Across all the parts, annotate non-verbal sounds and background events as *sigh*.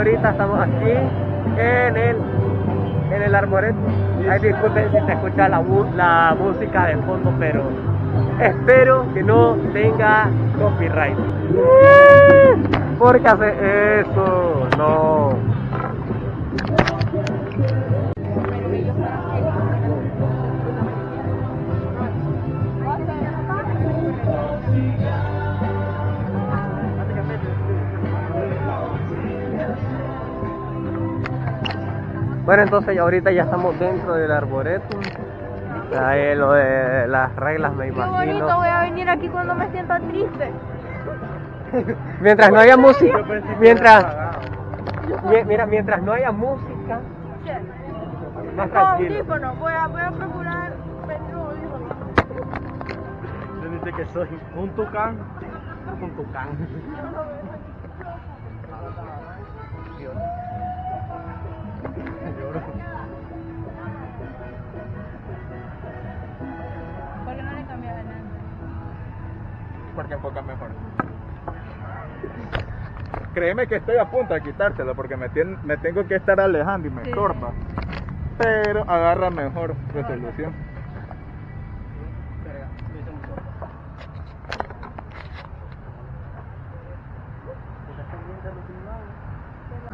Ahorita estamos aquí en el en el arboreto. Ay, disculpen si se escucha la, la música de fondo, pero espero que no tenga copyright. ¿Por qué hace eso? No. Bueno, entonces ya ahorita ya estamos dentro del arboreto. Ahí lo de las reglas me Qué bonito, imagino. voy a venir aquí cuando me sienta triste. *laughs* Mientras no haya música, mientras mi- mira, mientras no haya música, más tranquilo. audífonos, voy a, voy a procurar un dice que soy un tucán. Un tucán. *laughs* Porque enfoca mejor. Créeme que estoy a punto de quitártelo porque me, tien- me tengo que estar alejando y me Sí. Pero agarra mejor resolución.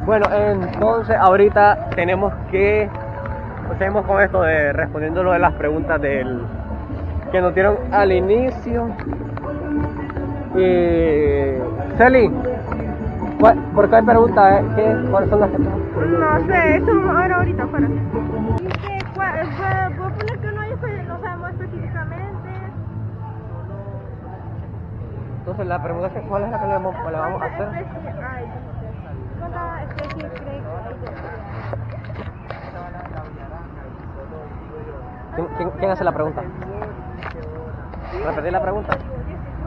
Bueno, entonces ahorita tenemos que seguimos con esto de respondiendo lo de las preguntas del que nos dieron al inicio. Y Celi, ¿cuál- ¿por qué pregunta? eh? ¿Qué, ¿Cuáles son las que No sé, eso vamos a ver ahorita afuera. Dice, ¿cuál- fue- voy a poner que no, hay espe- no sabemos específicamente. Entonces la pregunta es cuál es la que le vamos, le vamos a ¿Cuántas hacer. especies hay? ¿Cuántas especies cree que hay de ¿Quién, quién- quién hace la pregunta? Repetir la pregunta.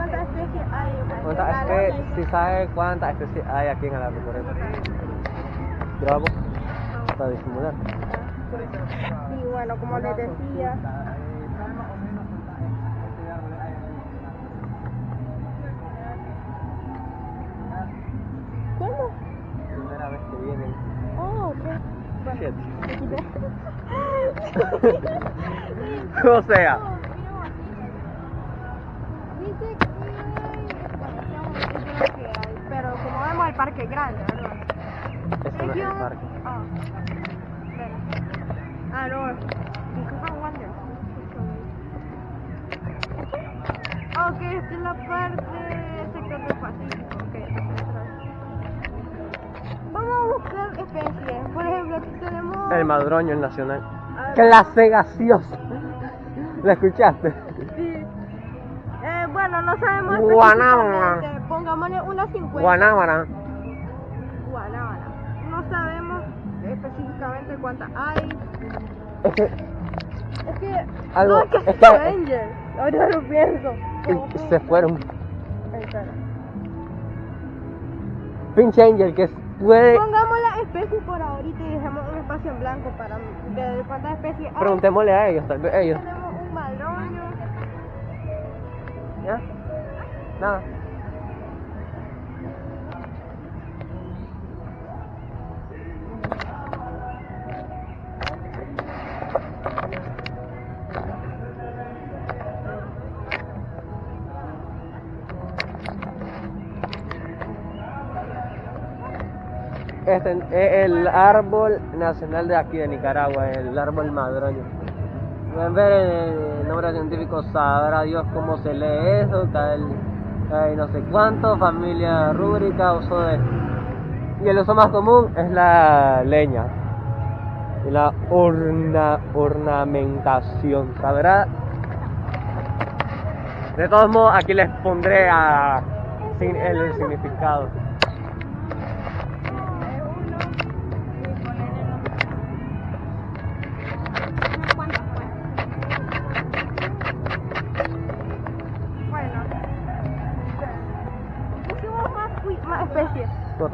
¿Cuántas especies hay? ¿Cuántas especies, si sabe cuántas especies hay aquí en el arboreto? Grabo para disimular. Y bueno, como les decía, ¿cómo? Primera vez que vienen. Oh, ok. Bueno, *laughs* *laughs* o sea, Dice que parque grande, ¿verdad? eso no es el parque. Ah. Ah, no. Because I wonder. Ah, Ok, esta es la parte sector del Pacífico. Ok. Vamos a buscar especies. Por ejemplo, aquí tenemos. El madroño, el nacional. Ah, Clase gaseosa. ¿La escuchaste? Sí. Eh, bueno, no sabemos Guanábana. Pongámosle una 50. Guanábana. Guanábana. Específicamente cuántas hay. Es que Es que. Algo- no, es que es es que- Avenger. Ahora lo pienso. Se fueron. Espera. Pinche Angel que puede. Pongamos las especies por ahorita y dejemos un espacio en blanco para ver cuántas especies hay. Preguntémosle a ellos, tal vez ellos. Tenemos un madroño. ¿Ya? Nada. Este es el árbol nacional de aquí de Nicaragua, el árbol madroño. Pueden ver el nombre científico, sabrá Dios cómo se lee eso, tal, tal, no sé cuánto, familia rúbrica, uso de... Y el uso más común es la leña y la orna, ornamentación, ¿sabrá? De todos modos, aquí les pondré a, el significado.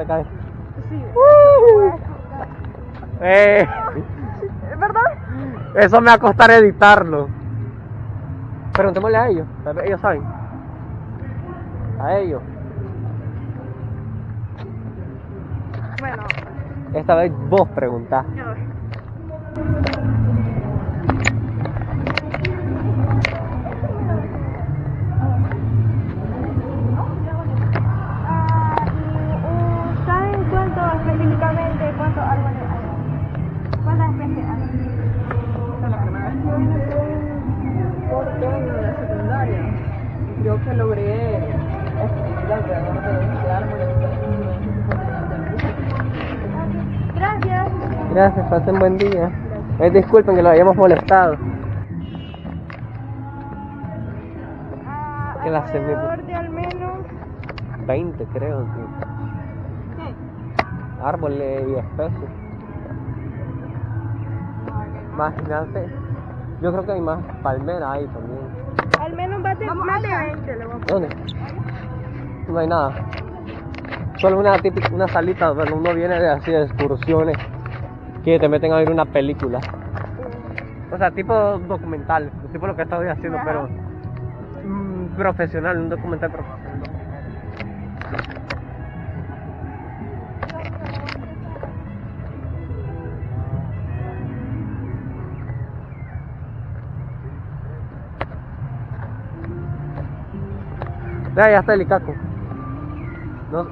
Te caes? Sí. ¡Eh! ¿Es verdad? Eso me va a costar editarlo. Preguntémosle a ellos, ellos saben. A ellos. Bueno, Esta vez vos preguntás. Que logré escribir alrededor de 20 árboles. Gracias. Gracias, pasen buen día. Eh, disculpen que lo hayamos molestado. Ah, ¿Qué la hace, alrededor de al menos 20 creo, tío. Árboles y especies. Imagínate. Yo creo que hay más palmeras ahí también. Al menos más de, más de 20 le voy a poner. ¿Dónde? No hay nada. Solo una típica, una salita donde uno viene de así de excursiones que te meten a ver una película. O sea, tipo documental, tipo lo que estoy haciendo, Ajá. pero mm, profesional, un documental profesional. Ya está el Icaco. No,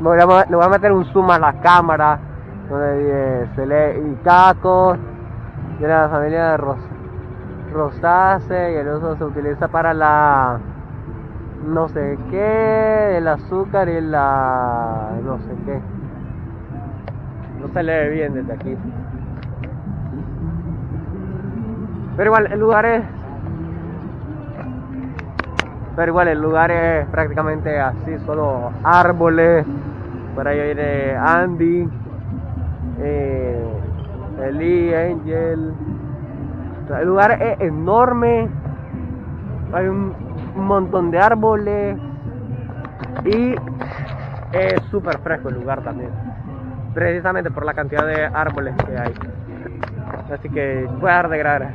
me voy a- a meter un zoom a la cámara donde se lee Icaco, de la familia de Ros Rosácea y el uso se utiliza para la no sé qué, el azúcar y la no sé qué. No se lee bien desde aquí. Pero igual el lugar es pero igual el lugar es prácticamente así, solo árboles. Por ahí viene Andy, eh, Eli, Angel. El lugar es enorme. Hay un, montón de árboles. Y es súper fresco el lugar también. Precisamente por la cantidad de árboles que hay. Así que voy a dar de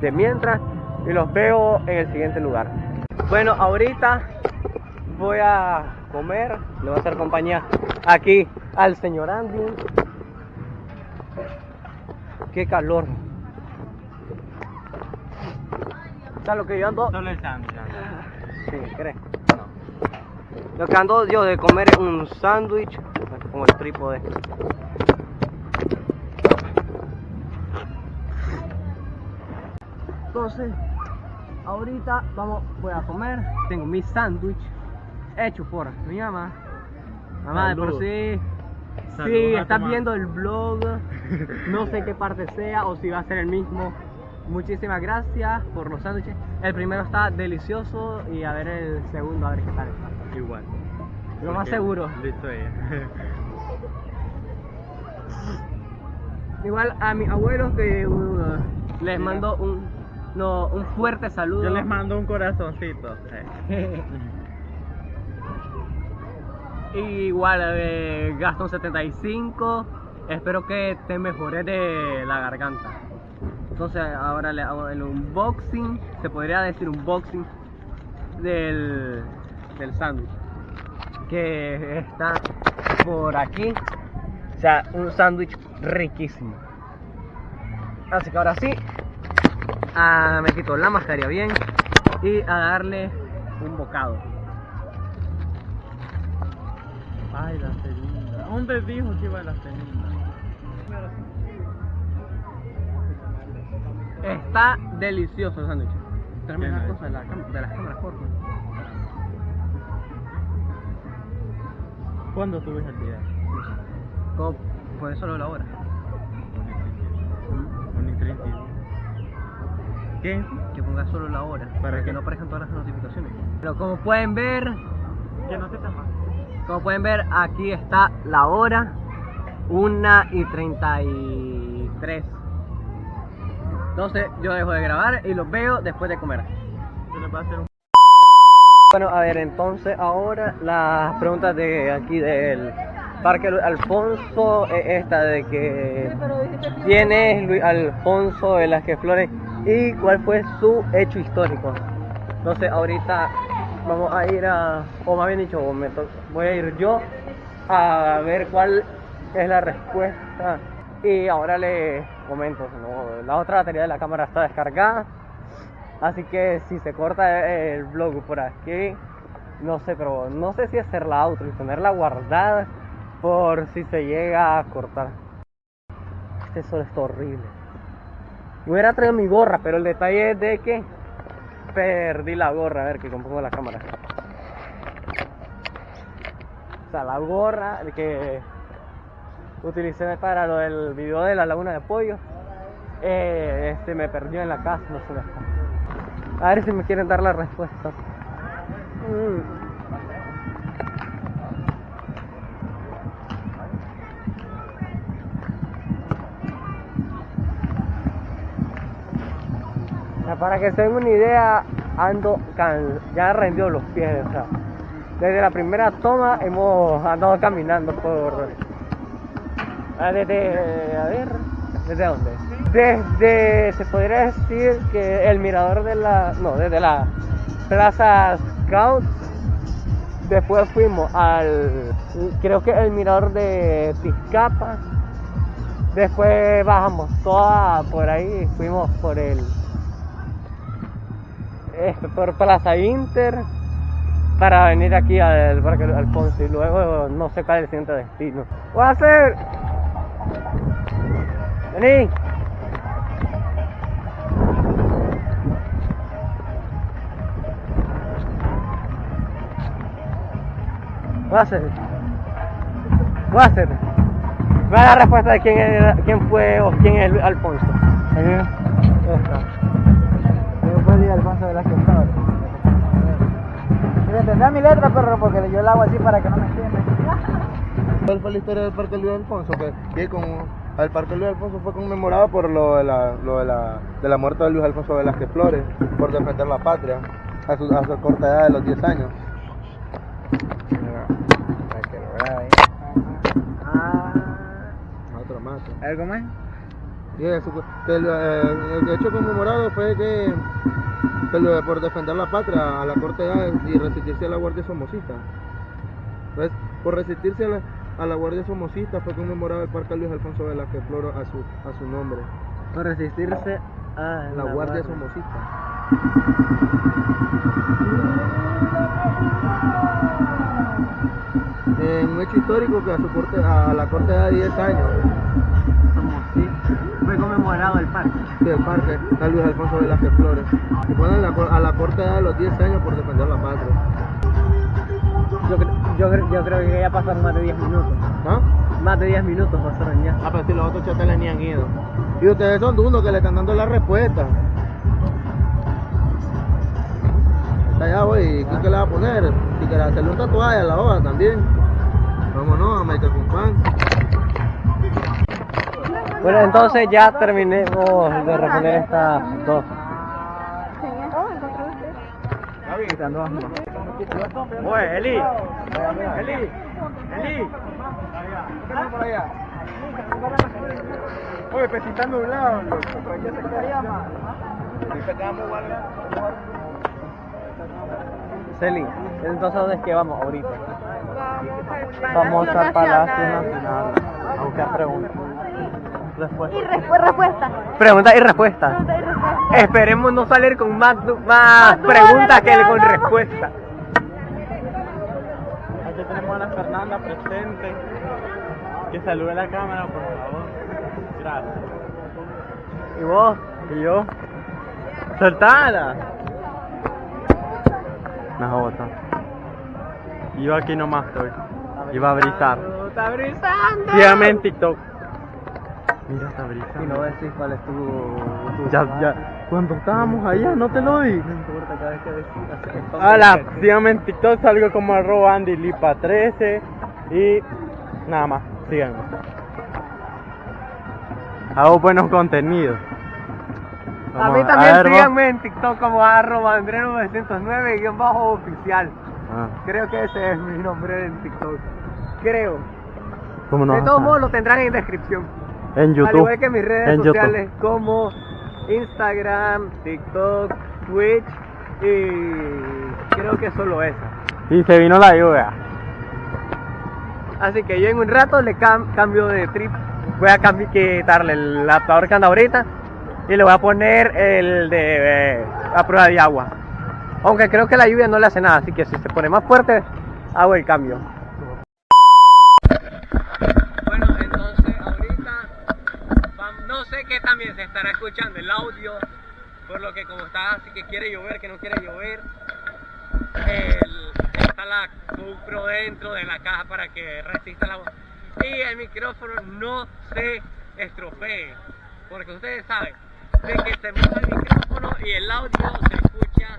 de mientras y los veo en el siguiente lugar. Bueno, ahorita voy a comer, le voy a hacer compañía aquí al señor Andy. Qué calor. O lo que yo ando. Solo el sándwich. Sí, ¿crees? Lo que ando yo de comer es un sándwich con el trípode. Entonces, ahorita vamos, voy a comer. Tengo mi sándwich hecho por mi mamá. Mamá, de por sí. Si a estás viendo el blog, no sé *laughs* qué parte sea o si va a ser el mismo. Muchísimas gracias por los sándwiches. El primero está delicioso y a ver el segundo, a ver qué tal está. Igual. Lo más seguro. Listo ella. Igual a mis abuelos que uh, les mando un, no, un fuerte saludo. Yo les mando un corazoncito. eh. *laughs* Igual eh, Gastón 75. Espero que te mejores de la garganta. Entonces ahora le hago el unboxing. Se podría decir unboxing del, del sándwich. Que está por aquí. O sea, un sándwich riquísimo. Así que ahora sí. Ah, me quito la mascarilla bien. Y a darle un bocado. Ay, la celinda. ¿Dónde dijo que iba la celinda? Está delicioso el sándwich. Tráeme hecho. cosas de, la de las cámaras, por favor. ¿Cuándo subes el video? Como por eso lo la hora. Un intrínsito. ¿Qué? Que ponga solo la hora. ¿Para Para qué? que no aparezcan todas las notificaciones. Pero como pueden ver, Que no te tapas. como pueden ver, aquí está la hora. 1 y 33. Entonces yo dejo de grabar y los veo después de comer. Bueno, a ver, entonces ahora las preguntas de aquí del Parque Luis Alfonso es esta de que quién es Luis Alfonso de las que Flores y cuál fue su hecho histórico. Entonces ahorita vamos a ir a, o más bien dicho, voy a ir yo a ver cuál es la respuesta. Y ahora les comento, ¿no? la otra batería de la cámara está descargada. Así que si se corta el vlog por aquí, no sé, pero no sé si hacerla auto y tenerla guardada por si se llega a cortar. Este sol está horrible. Yo hubiera traído mi gorra, pero el detalle es de que perdí la gorra. A ver que compongo la cámara. O sea, la gorra que utilicé para lo del video de la laguna de pollo. Eh, este me perdió en la casa, no sé. A ver si me quieren dar la respuesta. Mm. Para que se den una idea, ando can... ya rendió los pies, o sea, desde la primera toma hemos andado caminando por Ah, desde, a ver, ¿desde dónde? Desde, se podría decir que el mirador de la, no, desde la Plaza Scout. Después fuimos al, creo que el mirador de Tizcapa. Después bajamos toda por ahí, fuimos por el, por Plaza Inter para venir aquí al Parque Alfonso y luego no sé cuál es el siguiente destino. Voy a hacer Vení. Voy a hacer. Voy a hacer. Voy a dar respuesta de quién, era- quién fue o quién es Alfonso. Fui Alfonso. Mira, tendrá mi letra, perro, porque yo la hago así para que no me entienda. *laughs* ¿Cuál fue la historia del Parque Luis Alfonso? Que, que con, el Parque Luis Alfonso fue conmemorado por lo de la, lo de la, de la muerte de Luis Alfonso Velázquez Flores, por defender la patria a su, a su corta edad de los 10 años. Otro más. ¿Algo más? Y eso, que el, eh, el hecho conmemorado fue que, por defender la patria a la corta edad y resistirse a la Guardia Somocista. ¿Ves? Por resistirse a la, a la Guardia Somocista fue conmemorado el Parque Luis Alfonso Velázquez Flores a su, a su nombre. Por resistirse a La Guardia Somocista. Un hecho histórico que a, su corte, a la corte de 10 años, conmemorado el parque. del parque, está Luis Alfonso Velázquez Flores. Y ponen a la corte edad de los 10 años por defender la patria. Yo, yo, yo creo que ya pasaron más de 10 minutos. ¿Ah? Más de 10 minutos pasaron ya. Ah, pero si los otros chateles ni han ido. Y ustedes son unos que le están dando la respuesta. Está allá, voy. ¿Qué, qué le va a poner? Si quiere hacerle un tatuaje a la hoja también. Vámonos, América con pan. Bueno, entonces ya terminemos de responder estas dos. Oye, Eli. Eli. Eli. por allá. Oye, más. Ahorita quedamos igual. Celi, entonces ¿dónde es que vamos ahorita? Vamos al Palacio Nacional a buscar preguntas. Respuesta. Y respu- respuesta. Pregunta y respuesta. Pregunta y respuesta. Esperemos no salir con más, más preguntas que con hablamos. respuesta. Aquí tenemos a la Fernanda presente. Que salude la cámara, por favor. Gracias. ¿Y vos? ¿Y yo? ¡Soltala! Me jota. Yo aquí nomás estoy. Iba a brisar. ¡Está brisando! Sígame en TikTok. Mira, brisando. Y no decís cuál es tu... tu Ya, ya. Cuando estábamos allá, no te lo di. No importa cada vez que decís. Hola, síganme en TikTok, salgo como arroba AndyLipa13 y nada más, síganme. Hago buenos contenidos. A mí también ver, vos. síganme en TikTok como arroba andre909 guion bajo oficial. Ah, Creo que ese es mi nombre en TikTok. Creo. ¿Cómo no? de a todos modos lo tendrán en descripción. En Al YouTube. igual que mis redes en YouTube. sociales como Instagram, TikTok, Twitch y creo que solo esa. Y se vino la lluvia. Así que yo en un rato le cam- cambio de trip. Voy a quitarle el adaptador que anda ahorita y le voy a poner el de eh, a prueba de agua. Aunque creo que la lluvia no le hace nada, así que si se pone más fuerte, hago el cambio. También se estará escuchando el audio, por lo que como está así que quiere llover, que no quiere llover, el- está la GoPro dentro de la caja para que resista la agua y el micrófono no se estropee, porque ustedes saben de que se mueve el micrófono y el audio se escucha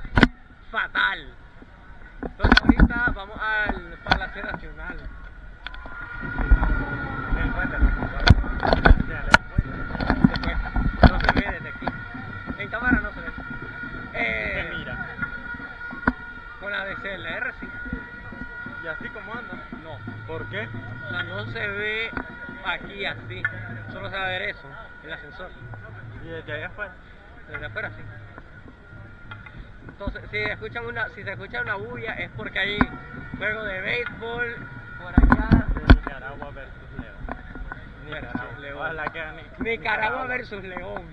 fatal. Entonces ahorita vamos al Palacio Nacional puente, no, Después, no se ve desde aquí. En cámara no se ve. Eh, Se mira. DSLR sí. ¿Y así como anda? No. ¿Por qué? O sea, no se ve aquí así. Solo se va a ver eso, el ascensor. Y desde allá afuera. Desde afuera sí. Entonces, si escuchan una, si se escucha una bulla es porque hay juego de béisbol por allá. Nicaragua versus León. Versus León. Ojalá que gane Nicaragua versus León.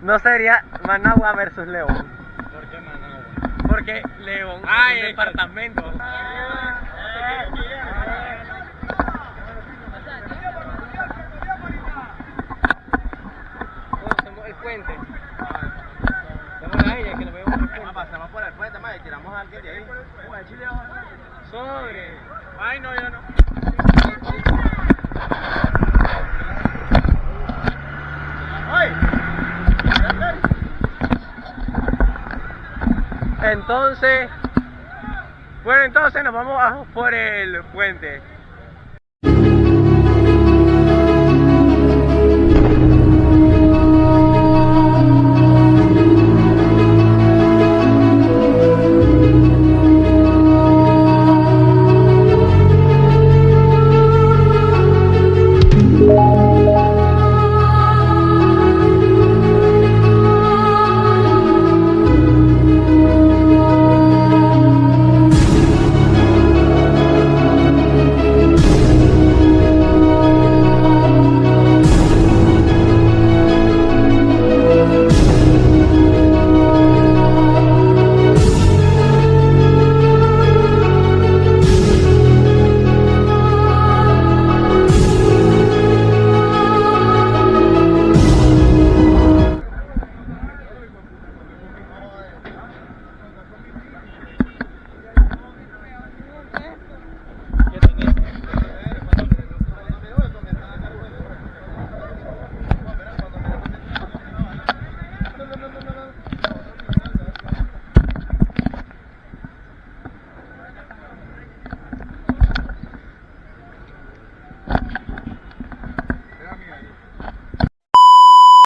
No sería Managua versus León. Porque León *laughs* Ah, es un el- departamento. El puente. Vamos a ella que lo vemos por el puente. pasamos por el puente, más y tiramos a alguien de ahí. Sobre. Ay, no, yo no. Entonces, bueno, entonces nos vamos por el puente.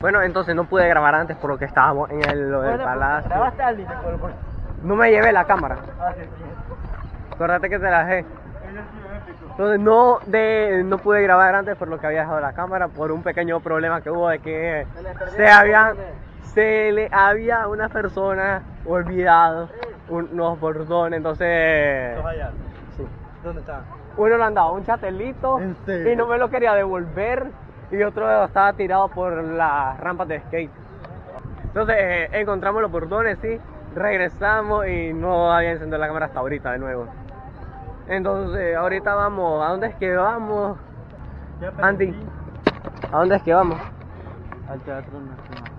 Bueno, entonces no pude grabar antes por lo que estábamos en el, lo del palacio. No me llevé la cámara. Acuérdate que te la dejé. Entonces no, de, no pude grabar antes por lo que había dejado la cámara por un pequeño problema que hubo de que se había se le había una persona olvidado unos bordones, entonces sí. ¿Dónde está? uno le han dado un chatelito y no me lo quería devolver y otro estaba tirado por las rampas de skate. Entonces eh, encontramos los bordones, sí, regresamos y no había encendido la cámara hasta ahorita de nuevo. Entonces ahorita vamos, ¿a dónde es que vamos? Andy, ¿a dónde es que vamos? Al Teatro Nacional.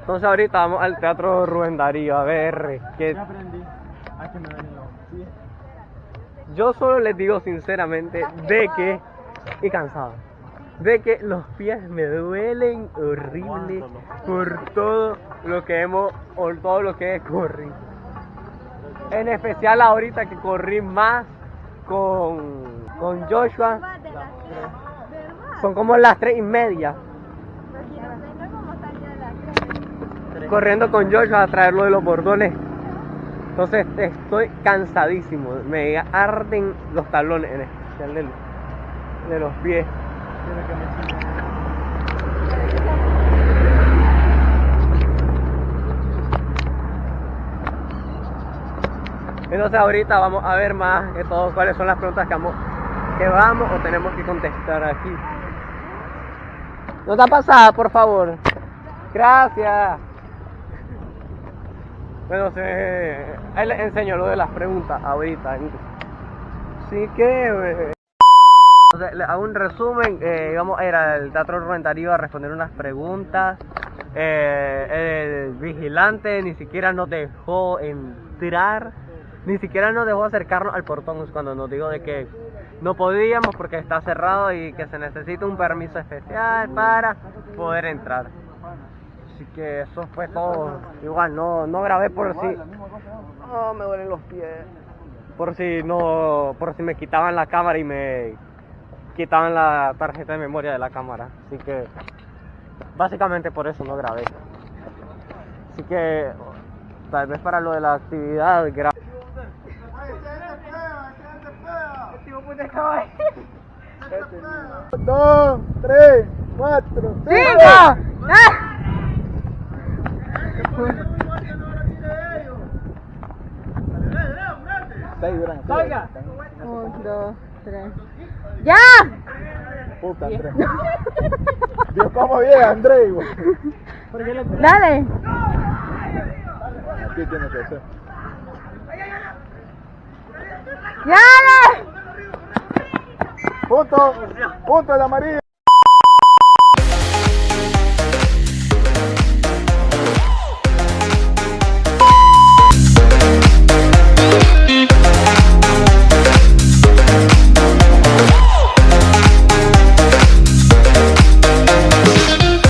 Entonces ahorita vamos al Teatro Rubén Darío a ver qué... Ya aprendí a que me. Yo solo les digo sinceramente de que, y cansado, de que los pies me duelen horrible por todo lo que hemos, por todo lo que he corrido. En especial ahorita que corrí más con, con Joshua, son como las tres y media, corriendo con Joshua a traerlo de los bordones. Entonces estoy cansadísimo, me arden los talones, en especial de, de los pies. Entonces ahorita vamos a ver más que todo cuáles son las preguntas que vamos, que vamos o tenemos que contestar aquí. Nota pasada, por favor. Gracias. Bueno, se, ahí les enseño lo de las preguntas ahorita. Así que... hago un resumen, eh, íbamos a ir al Teatro Rubén a responder unas preguntas. Eh, el vigilante ni siquiera nos dejó entrar, ni siquiera nos dejó acercarnos al portón cuando nos dijo de que no podíamos porque está cerrado y que se necesita un permiso especial para poder entrar. Así que eso fue todo. Igual no, no grabé por si. Oh, me duelen los pies. Por si no, por si me quitaban la cámara y me quitaban la tarjeta de memoria de la cámara. Así que básicamente por eso no grabé. Así que tal vez para lo de la actividad gra- Dos, tres, cuatro, ¡Cinco! seis duran. ¡Salga! Un, dos, tres. ¡Ya! Puta, Andrés. Dios, cómo llega, Andrés. güey. Dale. Aquí tiene que ser. ¡Ya! dale! Punto, punto el amarillo.